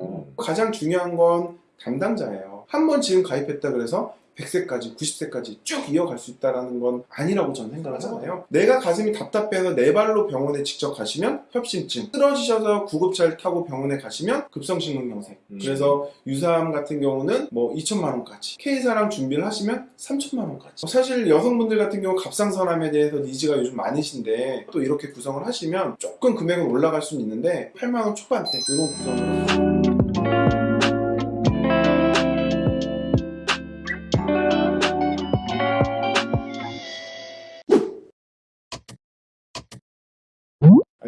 음. 가장 중요한 건 담당자예요. 한 번 지금 가입했다 그래서 100세까지, 90세까지 쭉 이어갈 수 있다는 건 아니라고 저는 생각하잖아요. 내가 가슴이 답답해서 네 발로 병원에 직접 가시면 협심증, 쓰러지셔서 구급차를 타고 병원에 가시면 급성심근경색. 음. 그래서 유사암 같은 경우는 뭐 2천만 원까지, K사랑 준비를 하시면 3천만 원까지. 사실 여성분들 같은 경우 갑상선암에 대해서 니즈가 요즘 많으신데 또 이렇게 구성을 하시면 조금 금액은 올라갈 수는 있는데 8만 원 초반대 이런 구성으로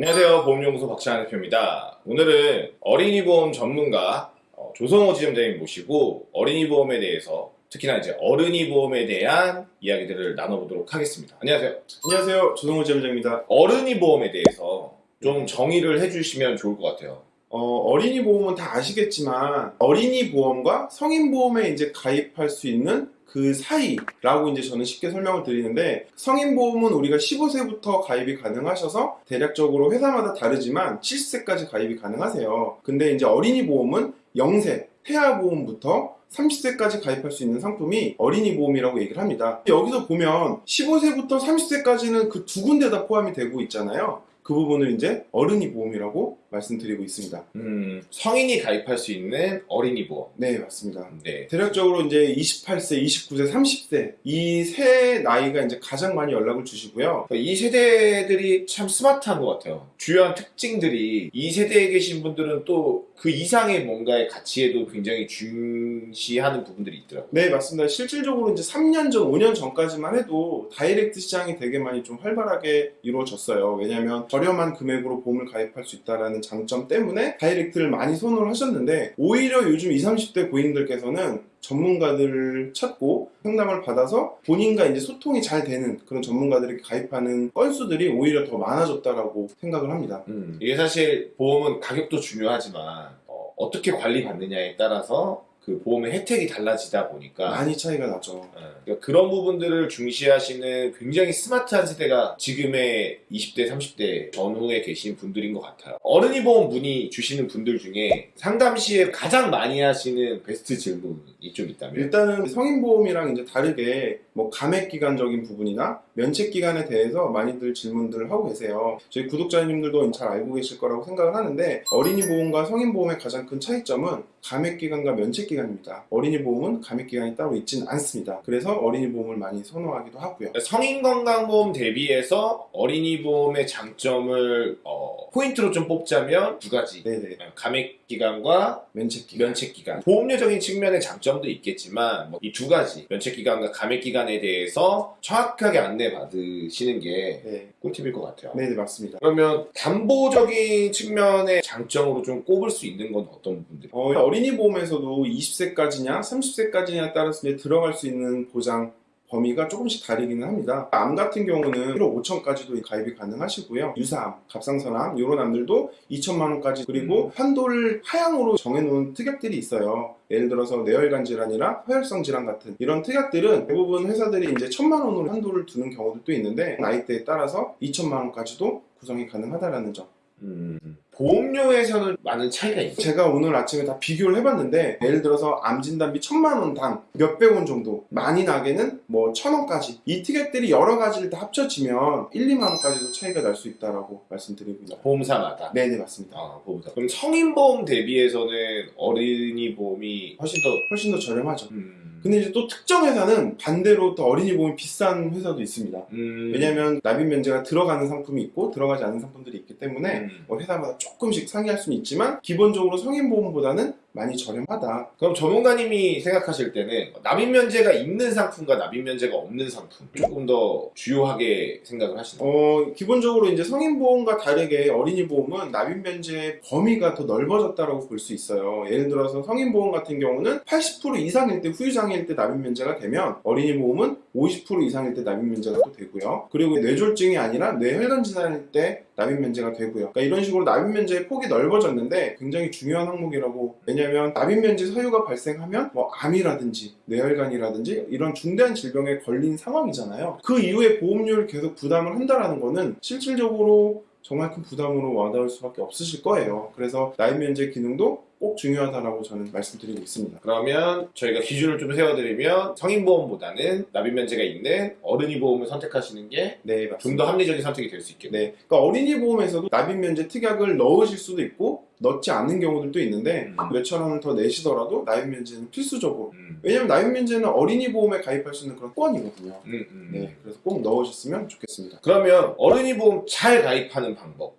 안녕하세요. 보험연구소 박찬환 대표입니다. 오늘은 어린이 보험 전문가 어, 조성호 지점장님 모시고 어린이 보험에 대해서 특히나 이제 어른이 보험에 대한 이야기들을 나눠보도록 하겠습니다. 안녕하세요. 안녕하세요 조성호 지점장입니다 어른이 보험에 대해서 좀 정의를 해주시면 좋을 것 같아요. 어, 린이 보험은 다 아시겠지만 어린이 보험과 성인 보험에 이제 가입할 수 있는 그 사이라고 이제 저는 쉽게 설명을 드리는데 성인 보험은 우리가 15세부터 가입이 가능하셔서 대략적으로 회사마다 다르지만 70세까지 가입이 가능하세요. 근데 이제 어린이 보험은 0세 태아 보험부터 30세까지 가입할 수 있는 상품이 어린이 보험이라고 얘기를 합니다. 여기서 보면 15세부터 30세까지는 그 두 군데 다 포함이 되고 있잖아요. 그 부분을 이제 어른이 보험이라고 말씀드리고 있습니다. 음, 성인이 가입할 수 있는 어린이 보험. 네, 맞습니다. 네. 대략적으로 이제 28세, 29세, 30세 이 세 나이가 이제 가장 많이 연락을 주시고요. 그러니까 이 세대들이 참 스마트한 것 같아요. 주요한 특징들이 이 세대에 계신 분들은 또 그 이상의 뭔가의 가치에도 굉장히 중시하는 부분들이 있더라고요. 네, 맞습니다. 실질적으로 이제 3년 전, 5년 전까지만 해도 다이렉트 시장이 되게 많이 좀 활발하게 이루어졌어요. 왜냐하면 저렴한 금액으로 보험을 가입할 수 있다는 장점 때문에 다이렉트를 많이 선호를 하셨는데 오히려 요즘 20, 30대 고객님들께서는 전문가들을 찾고 상담을 받아서 본인과 이제 소통이 잘 되는 그런 전문가들에게 가입하는 건수들이 오히려 더 많아졌다라고 생각을 합니다. 음, 이게 사실 보험은 가격도 중요하지만 어, 떻게 관리받느냐에 따라서 그 보험의 혜택이 달라지다 보니까 많이 차이가 나죠. 어, 그러니까 그런 부분들을 중시하시는 굉장히 스마트한 세대가 지금의 20대, 30대 전후에 계신 분들인 것 같아요. 어른이 보험 문의 주시는 분들 중에 상담 시에 가장 많이 하시는 베스트 질문이 좀 있다면 일단은 성인 보험이랑 이제 다르게 뭐 감액 기간적인 부분이나 면책 기간에 대해서 많이들 질문들을 하고 계세요. 저희 구독자님들도 잘 알고 계실 거라고 생각을 하는데 어린이 보험과 성인 보험의 가장 큰 차이점은 감액 기간과 면책 기간 입니다. 어린이 보험은 감액 기간이 따로 있지는 않습니다. 그래서 어린이 보험을 많이 선호하기도 하고요. 성인 건강보험 대비해서 어린이 보험의 장점을 어, 포인트로 좀 뽑자면 두 가지 네네. 감액 기간과 면책기간. 면책 기간 보험료적인 측면의 장점도 있겠지만 이두 가지 면책 기간과 감액 기간에 대해서 정확하게 안내 받으시는 게 네. 꿀팁일 것 같아요. 네 네, 맞습니다. 그러면 담보적인 측면의 장점으로 좀 꼽을 수 있는 건 어떤 부분들이? 어, 어린이 보험에서도 20세까지냐 30세까지냐에 따라서 이제 들어갈 수 있는 보장 범위가 조금씩 다르기는 합니다. 암 같은 경우는 1억 5천까지도 가입이 가능하시고요. 유사암, 갑상선암 이런 암들도 2천만 원까지 그리고 한도를 하향으로 정해놓은 특약들이 있어요. 예를 들어서 뇌혈관 질환이나 허혈성 질환 같은 이런 특약들은 대부분 회사들이 이제 천만 원으로 한도를 두는 경우도 있는데 나이대에 따라서 2천만 원까지도 구성이 가능하다라는 점. 음, 보험료에서는 많은 차이가 있죠. 제가 오늘 아침에 다 비교를 해봤는데 예를 들어서 암 진단비 천만 원당 몇백 원 정도 많이 나게는 뭐 천 원까지 이 특약들이 여러 가지를 다 합쳐지면 1, 2만 원까지도 차이가 날 수 있다라고 말씀드리고요. 보험사마다. 네네 맞습니다. 아, 보험사. 그럼 성인 보험 대비해서는 어린이 보험이 훨씬 더 훨씬 더 저렴하죠. 음, 근데 이제 또 특정 회사는 반대로 또 어린이 보험이 비싼 회사도 있습니다. 음, 왜냐하면 납입 면제가 들어가는 상품이 있고 들어가지 않는 상품들이 있기 때문에 음. 뭐 회사마다 조금씩 상이할 수는 있지만 기본적으로 성인 보험보다는 많이 저렴하다. 그럼 전문가님이 생각하실 때는 납입 면제가 있는 상품과 납입 면제가 없는 상품 조금 더 주요하게 생각을 하시나요? 어, 기본적으로 이제 성인 보험과 다르게 어린이 보험은 납입 면제 범위가 더 넓어졌다고 볼 수 있어요. 예를 들어서 성인 보험 같은 경우는 80% 이상일 때 후유장애일 때 납입 면제가 되면 어린이 보험은 50% 이상일 때 납입 면제가 또 되고요. 그리고 뇌졸중이 아니라 뇌혈관 질환일 때 납입 면제가 되고요. 그러니까 이런 식으로 납입 면제의 폭이 넓어졌는데 굉장히 중요한 항목이라고 왜냐하면 납입 면제 사유가 발생하면 뭐 암이라든지 뇌혈관이라든지 이런 중대한 질병에 걸린 상황이잖아요. 그 이후에 보험료를 계속 부담을 한다라는 거는 실질적으로 정말 큰 부담으로 와닿을 수밖에 없으실 거예요. 그래서 납입 면제 기능도 꼭 중요하다라고 저는 말씀드리고 있습니다. 그러면 저희가 기준을 좀 세워드리면 성인보험보다는 납입면제가 있는 어른이 보험을 선택하시는 게 네, 좀 맞습니다. 더 합리적인 선택이 될 수 있겠네요. 네, 그러니까 어린이 보험에서도 납입면제 특약을 넣으실 수도 있고 넣지 않는 경우들도 있는데 음. 몇천 원을 더 내시더라도 납입면제는 필수적으로 음. 왜냐면 납입면제는 어린이 보험에 가입할 수 있는 그런 권이거든요. 음, 음. 네, 그래서 꼭 넣으셨으면 좋겠습니다. 그러면 어른이 보험 잘 가입하는 방법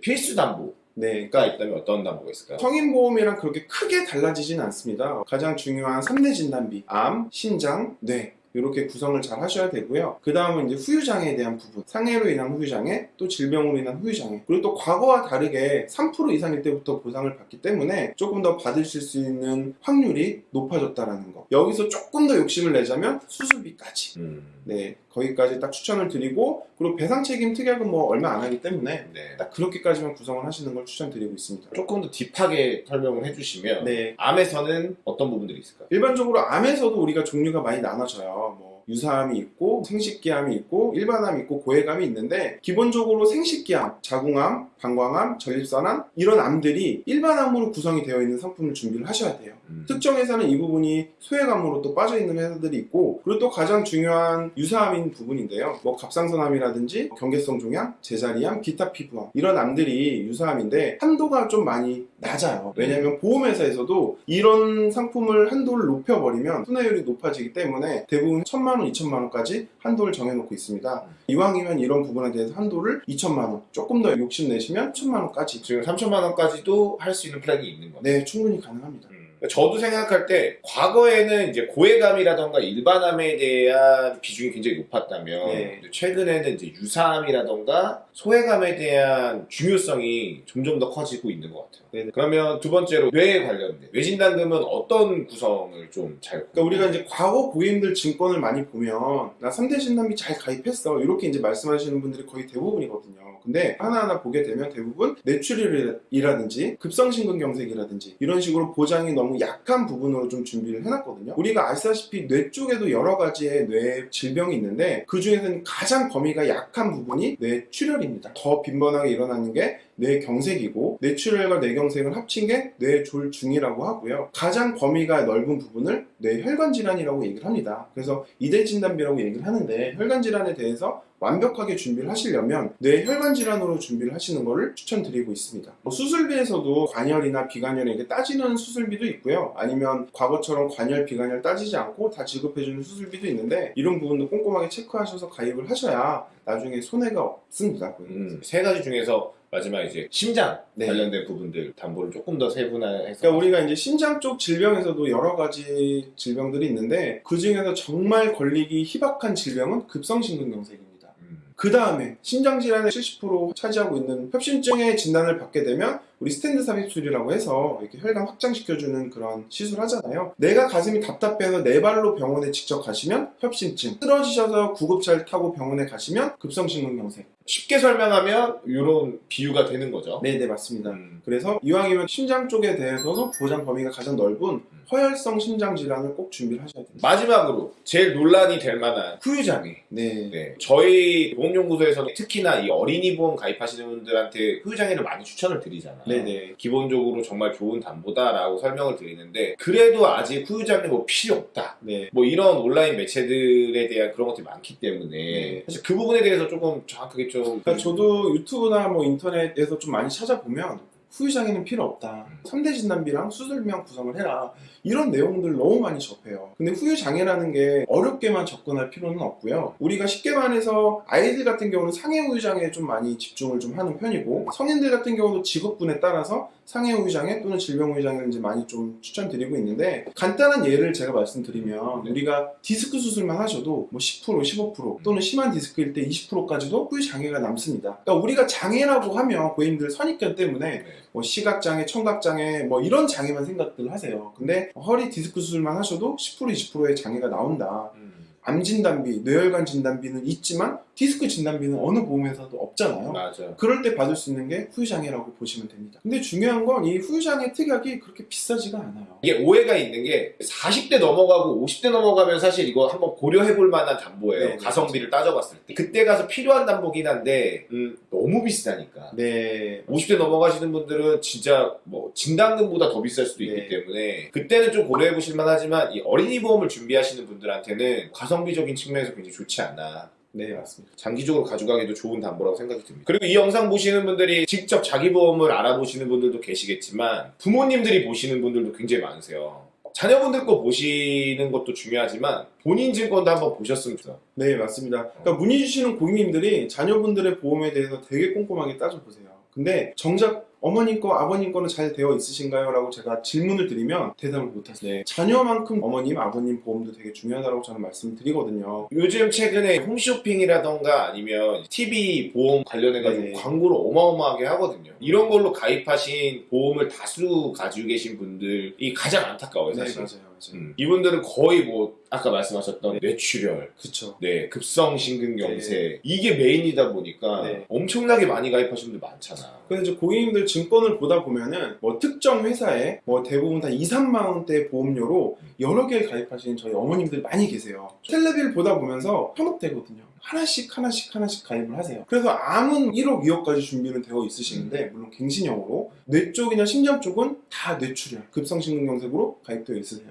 필수 담보 가 네, 있다면 어떤 담보가 있을까요? 성인 보험이랑 그렇게 크게 달라지진 않습니다. 가장 중요한 3대 진단비, 암, 신장, 뇌. 이렇게 구성을 잘 하셔야 되고요. 그 다음은 이제 후유장애에 대한 부분. 상해로 인한 후유장애, 또 질병으로 인한 후유장애. 그리고 또 과거와 다르게 3% 이상일 때부터 보상을 받기 때문에 조금 더 받으실 수 있는 확률이 높아졌다라는 거. 여기서 조금 더 욕심을 내자면 수술비까지. 음. 네, 거기까지 딱 추천을 드리고, 그리고 배상 책임 특약은 뭐 얼마 안 하기 때문에 네. 딱 그렇게까지만 구성을 하시는 걸 추천드리고 있습니다. 조금 더 deep하게 설명을 해주시면 네, 암에서는 어떤 부분들이 있을까요? 일반적으로 암에서도 우리가 종류가 많이 나눠져요. 뭐 유사암이 있고 생식기암이 있고 일반암이 있고 고액암이 있는데 기본적으로 생식기암, 자궁암, 방광암, 전립선암 이런 암들이 일반 암으로 구성이 되어 있는 상품을 준비를 하셔야 돼요. 음. 특정 회사는 이 부분이 소액암으로 또 빠져 있는 회사들이 있고 그리고 또 가장 중요한 유사암인 부분인데요. 뭐 갑상선암이라든지 경계성 종양, 제자리암, 기타 피부암 이런 암들이 유사암인데 한도가 좀 많이 낮아요. 왜냐하면 보험회사에서도 이런 상품을 한도를 높여버리면 손해율이 높아지기 때문에 대부분 천만 원, 이천만 원까지 한도를 정해놓고 있습니다. 이왕이면 이런 부분에 대해서 한도를 이천만 원, 조금 더 욕심 내시면 천만 원까지. 지금 3천만 원까지도 할 수 있는 플랜이 있는 거네요. 네, 충분히 가능합니다. 음. 저도 생각할 때 과거에는 이제 고해감이라던가 일반암에 대한 비중이 굉장히 높았다면 네. 최근에는 이제 유사암이라던가 소해감에 대한 중요성이 점점 더 커지고 있는 것 같아요. 네네. 그러면 두 번째로 뇌에 관련된 뇌진단금은 어떤 구성을 좀 잘? 그러니까 우리가 이제 과거 고객님들 증권을 많이 보면 나 3대 진단비 잘 가입했어 이렇게 이제 말씀하시는 분들이 거의 대부분이거든요. 근데 하나하나 보게 되면 대부분 뇌출혈이라든지 급성심근경색이라든지 이런 식으로 보장이 너무 약한 부분으로 좀 준비를 해놨거든요. 우리가 아시다시피 뇌 쪽에도 여러 가지의 뇌 질병이 있는데 그 중에서는 가장 범위가 약한 부분이 뇌 출혈입니다. 더 빈번하게 일어나는 게 뇌경색이고 뇌출혈과 뇌경색을 합친 게 뇌졸중이라고 하고요. 가장 범위가 넓은 부분을 뇌혈관 질환이라고 얘기를 합니다. 그래서 이대 진단비라고 얘기를 하는데 혈관 질환에 대해서 완벽하게 준비를 하시려면 뇌혈관 질환으로 준비를 하시는 것을 추천드리고 있습니다. 뭐 수술비에서도 관열이나 비관열에게 따지는 수술비도 있고요. 아니면 과거처럼 관열, 비관열 따지지 않고 다 지급해주는 수술비도 있는데 이런 부분도 꼼꼼하게 체크하셔서 가입을 하셔야 나중에 손해가 없습니다. 음, 세 가지 중에서 마지막 이제 심장 네. 관련된 부분들 담보를 조금 더 세분화해서 그러니까 우리가 이제 심장 쪽 질병에서도 여러 가지 질병들이 있는데 그 중에서 정말 걸리기 희박한 질병은 급성심근경색입니다. 음, 그 다음에 심장 질환의 70% 차지하고 있는 협심증의 진단을 받게 되면 우리 스탠드 삽입술이라고 해서 이렇게 혈관 확장시켜주는 그런 시술 하잖아요. 내가 가슴이 답답해서 네 발로 병원에 직접 가시면 협심증, 쓰러지셔서 구급차를 타고 병원에 가시면 급성심근경색. 쉽게 설명하면 이런 비유가 되는 거죠. 네, 네 맞습니다. 음, 그래서 이왕이면 심장 쪽에 대해서도 보장 범위가 가장 넓은 허혈성 심장 질환을 꼭 준비를 하셔야 됩니다. 마지막으로 제일 논란이 될 만한 후유장애. 네. 네, 저희 보험연구소에서는 특히나 이 어린이 보험 가입하시는 분들한테 후유장애를 많이 추천을 드리잖아요. 네네. 기본적으로 정말 좋은 담보다라고 설명을 드리는데 그래도 아직 후유장애 뭐 필요 없다. 네. 뭐 이런 온라인 매체들에 대한 그런 것들이 많기 때문에 네. 사실 그 부분에 대해서 조금 정확하게 좀 그러니까 저도 유튜브나 뭐 인터넷에서 좀 많이 찾아보면 후유장애는 필요 없다. 음. 3대 진단비랑 수술비랑 구성을 해라. 이런 내용들 너무 많이 접해요. 근데 후유장애라는 게 어렵게만 접근할 필요는 없고요. 우리가 쉽게 말해서 아이들 같은 경우는 상해 후유장애에 좀 많이 집중을 좀 하는 편이고 성인들 같은 경우도 직업군에 따라서 상해 후유장애 또는 질병 후유장애를 이제 많이 좀 추천드리고 있는데 간단한 예를 제가 말씀드리면 네. 우리가 디스크 수술만 하셔도 뭐 10% 15% 또는 심한 디스크일 때 20%까지도 후유장애가 남습니다. 그러니까 우리가 장애라고 하면 고객님들 선입견 때문에 네. 뭐 시각장애, 청각장애 뭐 이런 장애만 생각들 하세요. 근데 허리 디스크 수술만 하셔도 10% 20%의 장애가 나온다. 음. 암 진단비, 뇌혈관 진단비는 있지만 디스크 진단비는 어느 보험회사도 없잖아요. 맞아. 그럴 때 받을 수 있는 게 후유장애라고 보시면 됩니다. 근데 중요한 건 이 후유장애 특약이 그렇게 비싸지가 않아요. 이게 오해가 있는 게 40대 넘어가고 50대 넘어가면 사실 이거 한번 고려해 볼 만한 담보예요. 네, 네. 가성비를 따져봤을 때. 그때 가서 필요한 담보긴 한데 음, 너무 비싸니까. 네. 50대 넘어가시는 분들은 진짜 뭐 진단금보다 더 비쌀 수도 있기 네. 때문에 그때는 좀 고려해 보실 만하지만 이 어린이 보험을 준비하시는 분들한테는 가성비적인 측면에서 굉장히 좋지 않나. 네, 맞습니다. 장기적으로 가져가기도 좋은 담보라고 생각이 듭니다. 그리고 이 영상 보시는 분들이 직접 자기 보험을 알아보시는 분들도 계시겠지만 부모님들이 보시는 분들도 굉장히 많으세요. 자녀분들 거 보시는 것도 중요하지만 본인 증권도 한번 보셨으면 좋겠어요. 네, 맞습니다. 그러니까 문의 주시는 고객님들이 자녀분들의 보험에 대해서 되게 꼼꼼하게 따져보세요. 근데 정작 어머님 거, 아버님 거는 잘 되어 있으신가요? 라고 제가 질문을 드리면 대답을 못하세요. 네, 자녀만큼 어머님, 아버님 보험도 되게 중요하다고 저는 말씀을 드리거든요. 요즘 최근에 홈쇼핑이라던가 아니면 TV 보험 관련해가지고 네. 광고를 어마어마하게 하거든요. 이런 걸로 가입하신 보험을 다수 가지고 계신 분들이 가장 안타까워요, 네, 사실. 맞아요. 맞아요. 음, 이분들은 거의 뭐 아까 말씀하셨던 뇌출혈, 그쵸. 네, 급성 심근경색 이게 메인이다 보니까 네. 엄청나게 많이 가입하신 분들 많잖아. 근데 이제 고객님들 증권을 보다 보면은 뭐 특정 회사에 뭐 대부분 다 2, 3만 원대 보험료로 여러 개 가입하시는 저희 어머님들 많이 계세요. 텔레비를 보다 보면서 현혹되거든요. 하나씩 하나씩 하나씩 가입을 하세요. 그래서 암은 1억, 2억까지 준비는 되어 있으시는데 물론 갱신형으로 뇌 쪽이나 심장 쪽은 다 뇌출혈, 급성심근경색으로 가입되어 있으세요.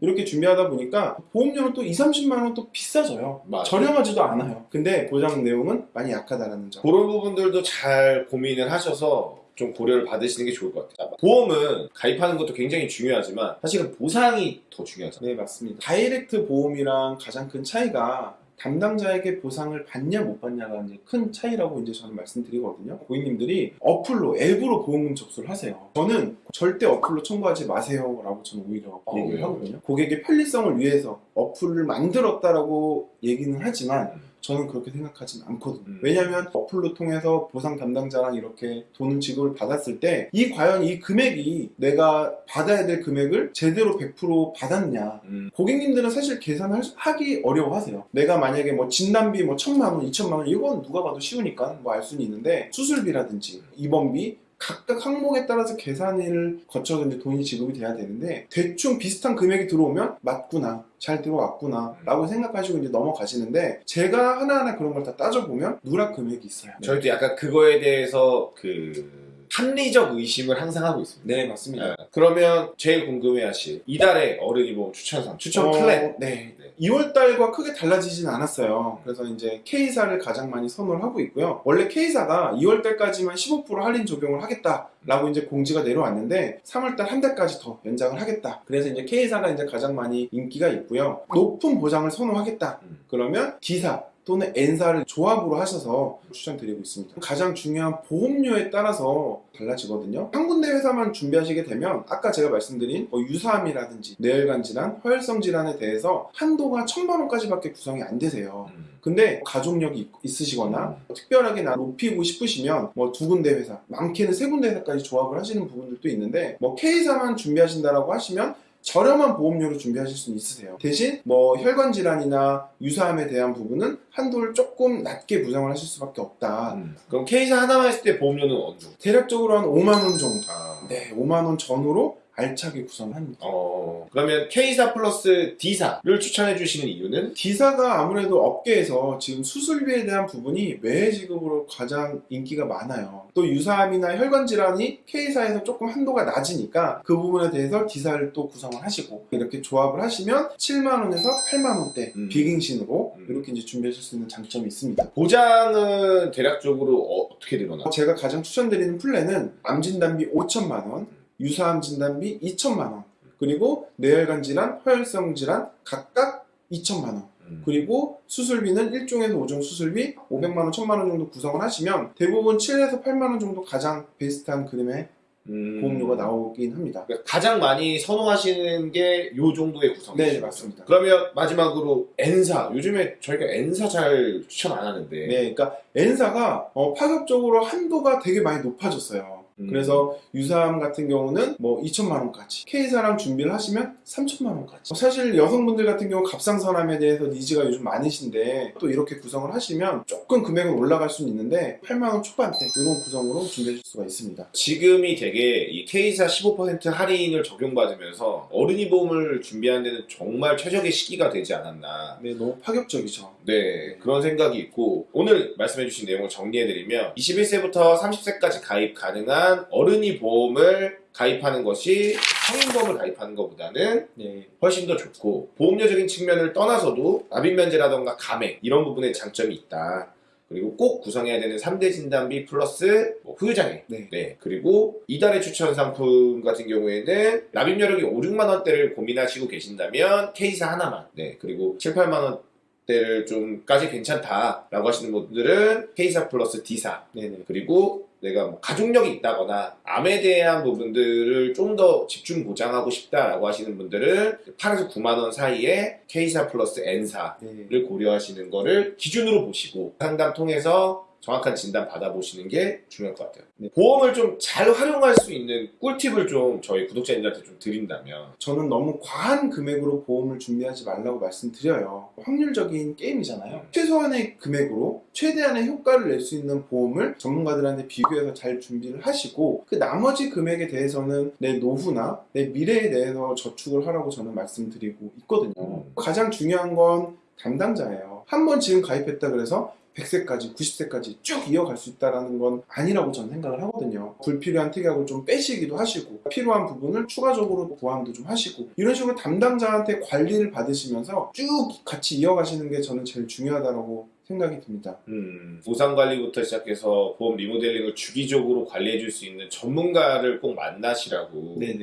이렇게 준비하다 보니까 보험료는 또 2, 30만 원 또 비싸져요. 맞아요. 저렴하지도 않아요. 근데 보장 내용은 많이 약하다라는 점. 그런 부분들도 잘 고민을 하셔서 좀 고려를 받으시는 게 좋을 것 같아요. 보험은 가입하는 것도 굉장히 중요하지만 사실은 보상이 더 중요하잖아요. 네, 맞습니다. 다이렉트 보험이랑 가장 큰 차이가 담당자에게 보상을 받냐 못 받냐가 이제 큰 차이라고 이제 저는 말씀드리거든요. 고객님들이 어플로 앱으로 보험금 접수를 하세요. 저는 절대 어플로 청구하지 마세요 라고 저는 오히려 어, 얘기를 왜요? 하거든요. 고객의 편리성을 위해서 어플을 만들었다라고 얘기는 하지만 음. 저는 그렇게 생각하진 않거든요. 음. 왜냐하면 어플로 통해서 보상 담당자랑 이렇게 돈을 지급을 받았을 때 이 과연 이 금액이 내가 받아야 될 금액을 제대로 100% 받았냐 음, 고객님들은 사실 계산을 하기 어려워하세요. 내가 만약에 뭐 진단비 뭐 천만 원, 이천만 원 이건 누가 봐도 쉬우니까 뭐 알 수는 있는데 수술비라든지 입원비 각각 항목에 따라서 계산을 거쳐서 이제 돈이 지급이 돼야 되는데 대충 비슷한 금액이 들어오면 맞구나 잘 들어왔구나 라고 생각하시고 이제 넘어가시는데 제가 하나하나 그런 걸 다 따져보면 누락 금액이 있어요. 저희도 약간 그거에 대해서 그 합리적 의심을 항상 하고 있습니다. 네 맞습니다. 네. 그러면 제일 궁금해하실 이달의 어른이 보험 추천상 추천 어, 플랜 네. 네. 2월 달과 크게 달라지진 않았어요. 그래서 이제 K사를 가장 많이 선호를 하고 있고요. 원래 K사가 2월 달까지만 15% 할인 적용을 하겠다라고 이제 공지가 내려왔는데 3월 달 한 달까지 더 연장을 하겠다. 그래서 이제 K사가 이제 가장 많이 인기가 있고요. 높은 보장을 선호하겠다. 음. 그러면 D사 또는 N사를 조합으로 하셔서 추천드리고 있습니다. 가장 중요한 보험료에 따라서 달라지거든요. 한 군데 회사만 준비하시게 되면 아까 제가 말씀드린 뭐 유사암이라든지 뇌혈관 질환, 허혈성 질환에 대해서 한도가 천만 원까지 밖에 구성이 안 되세요. 음. 근데 가족력이 있- 있으시거나 특별하게 나 높이고 싶으시면 뭐 두 군데 회사, 많게는 세 군데 회사까지 조합을 하시는 부분들도 있는데 뭐 K사만 준비하신다라고 하시면 저렴한 보험료로 준비하실 수는 있으세요. 대신 뭐 혈관 질환이나 유사암에 대한 부분은 한도를 조금 낮게 부담을 하실 수밖에 없다. 음. 그럼 K사 하나만 했을 때 보험료는 어느 정도? 대략적으로 한 5만 원 정도. 아. 네, 5만 원 전후로 알차게 구성합니다. 어, 그러면 K사 플러스 D사를 추천해 주시는 이유는? D사가 아무래도 업계에서 지금 수술비에 대한 부분이 외래 지급으로 가장 인기가 많아요. 또 유사암이나 혈관 질환이 K사에서 조금 한도가 낮으니까 그 부분에 대해서 D사를 또 구성을 하시고 이렇게 조합을 하시면 7만 원에서 8만 원대 음. 비갱신으로 음. 이렇게 이제 준비하실 수 있는 장점이 있습니다. 보장은 대략적으로 어, 떻게 되거나? 제가 가장 추천드리는 플랜은 암 진단비 5천만 원, 유사암 진단비 2천만 원, 그리고 뇌혈관 질환, 허혈성 질환 각각 2천만 원. 음. 그리고 수술비는 1종에서 5종 수술비 500만 원, 1000만 원 정도 구성을 하시면 대부분 7에서 8만 원 정도 가장 베스트한 그림의 음. 보험료가 나오긴 합니다. 그러니까 가장 많이 선호하시는 게 요 정도의 구성이죠. 네, 맞습니다. 그러면 마지막으로 N사. 요즘에 저희가 N사 잘 추천 안 하는데. 네, 그러니까 N사가 어, 파격적으로 한도가 되게 많이 높아졌어요. 음. 그래서 유사암 같은 경우는 뭐 2천만 원까지 K사랑 준비를 하시면 3천만 원까지 사실 여성분들 같은 경우 갑상선암에 대해서 니즈가 요즘 많으신데 또 이렇게 구성을 하시면 조금 금액은 올라갈 수는 있는데 8만 원 초반대 이런 구성으로 준비하실 수가 있습니다 지금이 되게 이 K사 15% 할인을 적용받으면서 어른이 보험을 준비하는 데는 정말 최적의 시기가 되지 않았나. 네 너무 파격적이죠 네, 그런 생각이 있고 오늘 말씀해주신 내용을 정리해드리면 21세부터 30세까지 가입 가능한 어른이 보험을 가입하는 것이 성인보험을 가입하는 것보다는 네. 훨씬 더 좋고 보험료적인 측면을 떠나서도 납입 면제라던가 감액 이런 부분에 장점이 있다. 그리고 꼭 구성해야 되는 3대 진단비 플러스 뭐 후유장애 네. 네. 그리고 이달의 추천 상품 같은 경우에는 납입 여력이 5, 6만 원대를 고민하시고 계신다면 K사 하나만. 네. 그리고 7, 8만 원 대를 좀까지 괜찮다라고 하시는 분들은 K사 플러스 D사. 네네 그리고 내가 뭐 가족력이 있다거나 암에 대한 부분들을 좀 더 집중 보장하고 싶다라고 하시는 분들은 8에서 9만 원 사이에 K사 플러스 N사 네. 를 고려하시는 거를 기준으로 보시고 상담 통해서 정확한 진단 받아보시는 게 중요할 것 같아요. 네. 보험을 좀 잘 활용할 수 있는 꿀팁을 좀 저희 구독자님들한테 좀 드린다면 저는 너무 과한 금액으로 보험을 준비하지 말라고 말씀드려요. 확률적인 게임이잖아요. 최소한의 금액으로 최대한의 효과를 낼 수 있는 보험을 전문가들한테 비교해서 잘 준비를 하시고 그 나머지 금액에 대해서는 내 노후나 내 미래에 대해서 저축을 하라고 저는 말씀드리고 있거든요. 음. 가장 중요한 건 담당자예요. 한번 지금 가입했다 그래서 100세까지, 90세까지 쭉 이어갈 수 있다는 건 아니라고 저는 생각을 하거든요. 불필요한 특약을 좀 빼시기도 하시고, 필요한 부분을 추가적으로 보완도 좀 하시고, 이런 식으로 담당자한테 관리를 받으시면서 쭉 같이 이어가시는 게 저는 제일 중요하다고 생각이 듭니다. 음, 보상 관리부터 시작해서 보험 리모델링을 주기적으로 관리해 줄 수 있는 전문가를 꼭 만나시라고. 네,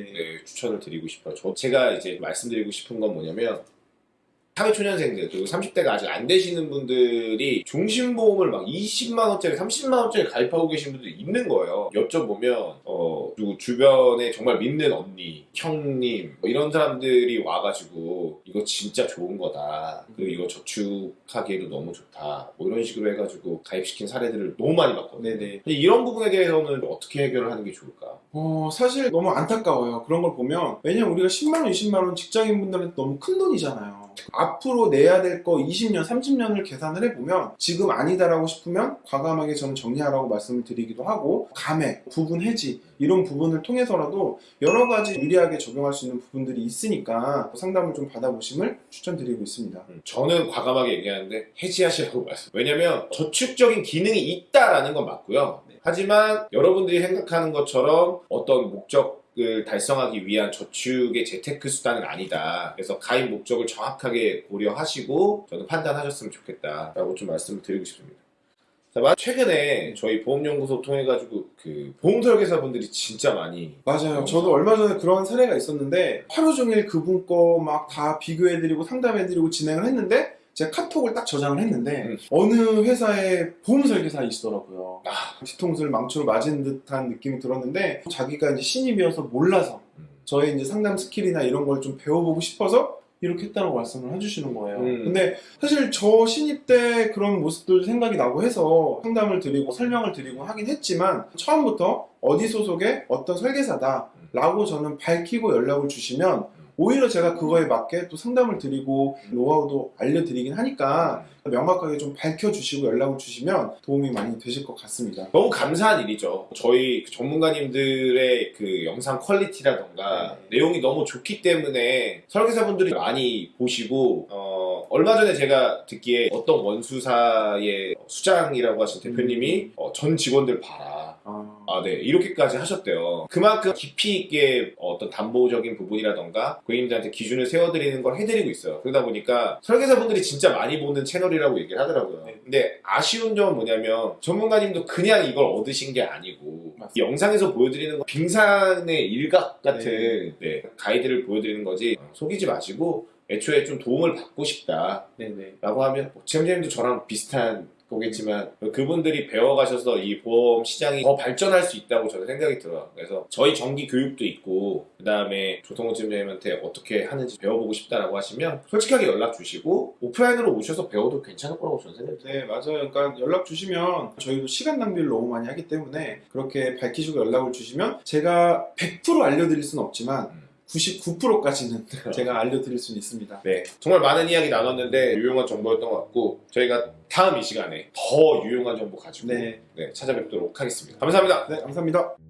추천을 드리고 싶어요. 저, 제가 이제 말씀드리고 싶은 건 뭐냐면 사회초년생들 그리고 30대가 아직 안 되시는 분들이 종신보험을 막 20만원짜리 30만원짜리 가입하고 계신 분들이 있는 거예요 여쭤보면 어 그리고 주변에 정말 믿는 언니 형님 뭐 이런 사람들이 와가지고 이거 진짜 좋은 거다 그리고 이거 저축하기에도 너무 좋다 뭐 이런 식으로 해가지고 가입시킨 사례들을 너무 많이 봤거든요 네네. 이런 부분에 대해서는 어떻게 해결을 하는 게 좋을까? 어, 사실 너무 안타까워요. 그런 걸 보면. 왜냐면 우리가 10만원, 20만원 직장인분들한테 너무 큰 돈이잖아요. 앞으로 내야 될 거 20년, 30년을 계산을 해보면 지금 아니다라고 싶으면 과감하게 저는 정리하라고 말씀을 드리기도 하고 감액, 부분 해지 이런 부분을 통해서라도 여러 가지 유리하게 적용할 수 있는 부분들이 있으니까 상담을 좀 받아보심을 추천드리고 있습니다. 음, 저는 과감하게 얘기하는데 해지하시라고 말씀. 왜냐면 저축적인 기능이 있다라는 건 맞고요. 네. 하지만 여러분들이 생각하는 것처럼 어떤 목적 을 달성하기 위한 저축의 재테크 수단은 아니다. 그래서 가입 목적을 정확하게 고려하시고 저는 판단하셨으면 좋겠다라고 좀 말씀을 드리고 싶습니다. 자, 최근에 저희 보험연구소 통해가지고 그 보험 설계사분들이 진짜 많이 맞아요. 저도 얼마 전에 그런 사례가 있었는데 하루 종일 그분 거 막 다 비교해드리고 상담해드리고 진행을 했는데 제가 카톡을 딱 저장을 했는데 음. 어느 회사의 보험 설계사이시더라고요. 아, 뒤통수를 망치로 맞은 듯한 느낌이 들었는데 자기가 이제 신입이어서 몰라서 음. 저의 이제 상담 스킬이나 이런 걸 좀 배워보고 싶어서 이렇게 했다고 말씀을 해주시는 거예요. 음. 근데 사실 저 신입 때 그런 모습들 생각이 나고 해서 상담을 드리고 설명을 드리고 하긴 했지만 처음부터 어디 소속의 어떤 설계사다 라고 저는 밝히고 연락을 주시면 오히려 제가 그거에 맞게 또 상담을 드리고 노하우도 알려드리긴 하니까 명확하게 좀 밝혀주시고 연락을 주시면 도움이 많이 되실 것 같습니다. 너무 감사한 일이죠. 저희 그 전문가님들의 그 영상 퀄리티라던가 네. 내용이 너무 좋기 때문에 설계사분들이 많이 보시고 어, 얼마 전에 제가 듣기에 어떤 원수사의 수장이라고 하신 대표님이 어, 전 직원들 봐라. 아, 아, 네. 이렇게까지 하셨대요. 그만큼 깊이 있게 어떤 담보적인 부분이라던가 고객님들한테 기준을 세워드리는 걸 해드리고 있어요. 그러다 보니까 설계사분들이 진짜 많이 보는 채널이라고 얘기를 하더라고요. 네. 근데 아쉬운 점은 뭐냐면 전문가님도 그냥 이걸 얻으신 게 아니고 영상에서 보여드리는 건 빙산의 일각 같은 네. 네, 가이드를 보여드리는 거지 어, 속이지 마시고 애초에 좀 도움을 받고 싶다 네네. 라고 하면 뭐 지점장님도 저랑 비슷한 거겠지만 그분들이 배워가셔서 이 보험 시장이 더 발전할 수 있다고 저는 생각이 들어요. 그래서 저희 정기 교육도 있고 그 다음에 조성호 지점장님한테 어떻게 하는지 배워보고 싶다라고 하시면 솔직하게 연락 주시고 오프라인으로 오셔서 배워도 괜찮을 거라고 저는 생각해요. 네, 맞아요. 그러니까 연락 주시면 저희도 시간 낭비를 너무 많이 하기 때문에 그렇게 밝히시고 연락을 주시면 제가 100% 알려드릴 수는 없지만 음. 99%까지는 제가 알려드릴 수는 있습니다. 네, 정말 많은 이야기 나눴는데 유용한 정보였던 것 같고 저희가 다음 이 시간에 더 유용한 정보 가지고 네, 네, 찾아뵙도록 하겠습니다. 감사합니다. 네, 감사합니다.